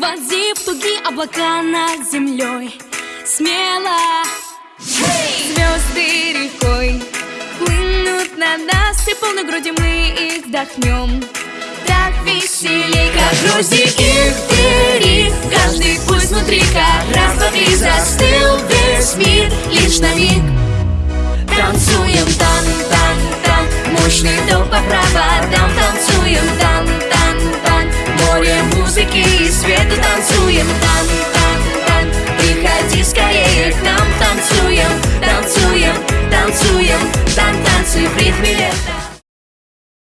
Вози в тугие облака над землей. Смело. Звезды рекой Хлынут на нас И полной груди мы их вдохнем. Так веселей, как их впереди. Каждый пусть внутри, как раз, два, три Застыл весь мир лишь на миг